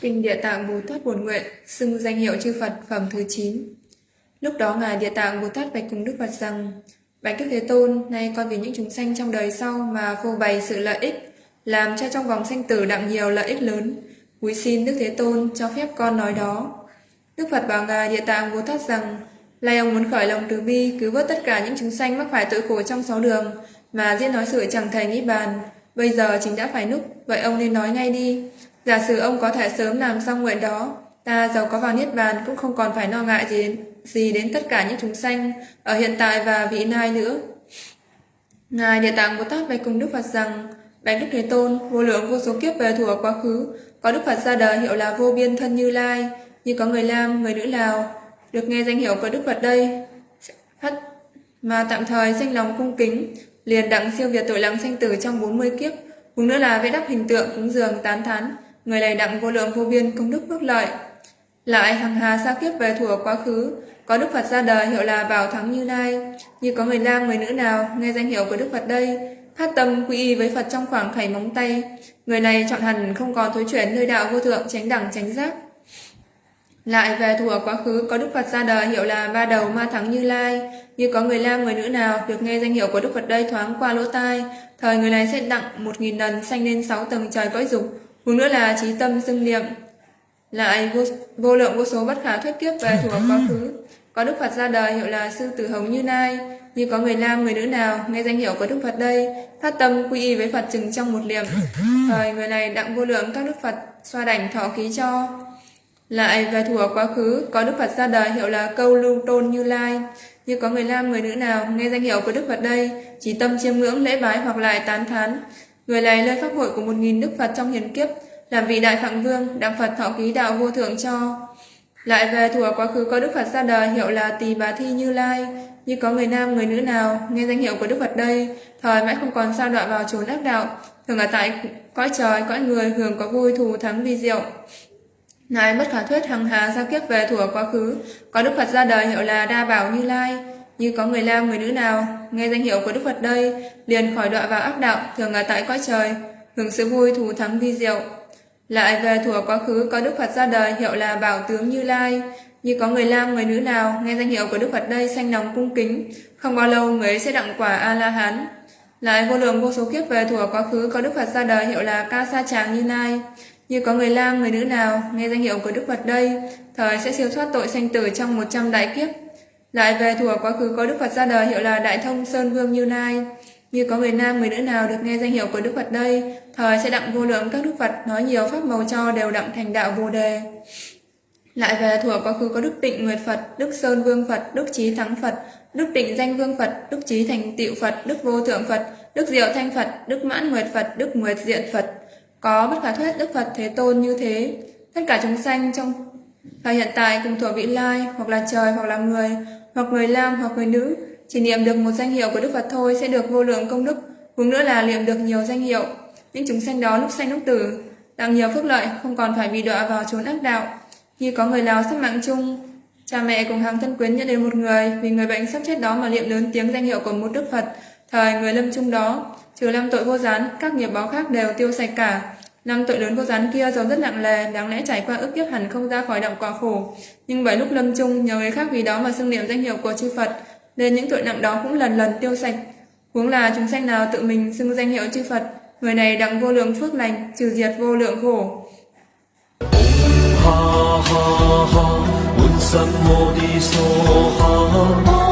Kinh Địa Tạng Bồ Tát Buồn Nguyện, xưng danh hiệu chư Phật phẩm thứ 9. Lúc đó Ngài Địa Tạng Bồ Tát bạch cùng Đức Phật rằng, Bạch Đức Thế Tôn, nay con vì những chúng sanh trong đời sau mà phô bày sự lợi ích, làm cho trong vòng sanh tử đặng nhiều lợi ích lớn. Quý xin Đức Thế Tôn cho phép con nói đó. Đức Phật bảo Ngài Địa Tạng Bồ Tát rằng, Lai ông muốn khởi lòng từ bi, cứu vớt tất cả những chúng sanh mắc phải tội khổ trong sáu đường, mà diễn nói sự chẳng thể nghĩ bàn. Bây giờ chính đã phải núc, vậy ông nên nói ngay đi. Giả sử ông có thể sớm làm xong nguyện đó, ta giàu có vào Niết Bàn cũng không còn phải lo ngại gì đến, gì đến tất cả những chúng sanh ở hiện tại và vị lai nữa. Ngài Địa Tạng Bồ Tát bạch cùng Đức Phật rằng, Bạch Đức Thế Tôn, vô lượng vô số kiếp về thuở quá khứ, có Đức Phật ra đời hiệu là vô biên thân Như Lai, như có người Lam, người nữ Lào, được nghe danh hiệu của Đức Phật đây, phát mà tạm thời danh lòng cung kính, liền đặng siêu việt tội lắng sanh tử trong 40 kiếp, cùng nữa là vẽ đắp hình tượng cúng dường tán thán, người này đặng vô lượng vô biên công đức phước lợi. Lại hằng hà xa kiếp về thuở quá khứ, có Đức Phật ra đời hiệu là Bảo Thắng Như Lai, như có người nam người nữ nào nghe danh hiệu của Đức Phật đây, phát tâm quy y với Phật trong khoảng khảy móng tay, người này chọn hẳn không còn thối chuyển nơi đạo vô thượng tránh đẳng tránh giác. Lại về thuở quá khứ có Đức Phật ra đời hiệu là ba đầu ma thắng Như Lai, như có người nam người nữ nào được nghe danh hiệu của Đức Phật đây thoáng qua lỗ tai, thời người này sẽ đặng một nghìn lần sanh lên sáu tầng trời cõi dục, huống nữa là trí tâm dưng niệm. Lại vô, vô lượng vô số bất khả thuyết kiếp về thuở quá khứ, có Đức Phật ra đời hiệu là sư tử hồng Như Lai, như có người nam người nữ nào nghe danh hiệu của Đức Phật đây, phát tâm quy y với Phật chừng trong một niệm. thời người này đặng vô lượng các Đức Phật xoa đảnh thọ ký cho. Lại về thuở quá khứ, có Đức Phật ra đời hiệu là câu lưu tôn Như Lai. Như có người nam người nữ nào nghe danh hiệu của Đức Phật đây, chỉ tâm chiêm ngưỡng lễ bái hoặc lại tán thán. Người này lên pháp hội của một nghìn Đức Phật trong hiền kiếp, làm vị đại phạm vương, đặng Phật thọ ký đạo vô thượng cho. Lại về thuở quá khứ có Đức Phật ra đời hiệu là Tỳ Bà Thi Như Lai. Như có người nam người nữ nào nghe danh hiệu của Đức Phật đây, thời mãi không còn sao đoạn vào chốn ác đạo, thường ở tại cõi trời, cõi người hưởng có vui thù thắng vi diệu. Ngài mất khả thuyết hằng hà giao kiếp về thuở quá khứ, có Đức Phật ra đời hiệu là Đa Bảo Như Lai, như có người nam người nữ nào nghe danh hiệu của Đức Phật đây, liền khỏi đọa vào ác đạo, thường ở tại cõi trời, hưởng sự vui thù thắng vi diệu. Lại về thuở quá khứ có Đức Phật ra đời hiệu là Bảo Tướng Như Lai, như có người nam người nữ nào nghe danh hiệu của Đức Phật đây sanh lòng cung kính, không bao lâu người ấy sẽ đặng quả A La Hán. Lại vô lượng vô số kiếp về thuở quá khứ có Đức Phật ra đời hiệu là Ca Sa Tràng Như Lai, như có người nam người nữ nào nghe danh hiệu của Đức Phật đây, thời sẽ siêu thoát tội sanh tử trong 100 đại kiếp. Lại về thuở quá khứ có Đức Phật ra đời hiệu là Đại Thông Sơn Vương Như Lai, như có người nam người nữ nào được nghe danh hiệu của Đức Phật đây, thời sẽ đặng vô lượng các Đức Phật nói nhiều pháp màu cho đều đặng thành đạo vô đề. Lại về thuở quá khứ có Đức Tịnh Nguyệt Phật, Đức Sơn Vương Phật, Đức Trí Thắng Phật, Đức Tịnh Danh Vương Phật, Đức Trí Thành tiệu Phật, Đức Vô Thượng Phật, Đức Diệu Thanh Phật, Đức Mãn Nguyệt Phật, Đức Nguyệt Diện Phật. Có bất khả thuyết Đức Phật Thế Tôn như thế. Tất cả chúng sanh trong thời hiện tại cùng thuộc vị lai, hoặc là trời, hoặc là người, hoặc người nam, hoặc người nữ, chỉ niệm được một danh hiệu của Đức Phật thôi sẽ được vô lượng công đức, cũng nữa là niệm được nhiều danh hiệu. Những chúng sanh đó lúc sanh lúc tử, đang nhiều phước lợi, không còn phải bị đọa vào chốn ác đạo. Khi có người nào sắp mạng chung, cha mẹ cùng hàng thân quyến nhận đến một người, vì người bệnh sắp chết đó mà niệm lớn tiếng danh hiệu của một Đức Phật, thời người lâm chung đó, trừ năm tội vô gián, các nghiệp báo khác đều tiêu sạch cả. Năm tội lớn vô gián kia dầu rất nặng lề, đáng lẽ trải qua ức kiếp hẳn không ra khỏi động quả khổ. Nhưng bởi lúc lâm chung, nhờ người khác vì đó mà xưng niệm danh hiệu của chư Phật, nên những tội nặng đó cũng lần lần tiêu sạch. Huống là chúng sanh nào tự mình xưng danh hiệu chư Phật, người này đặng vô lượng phước lành, trừ diệt vô lượng khổ. ha ha ha, ha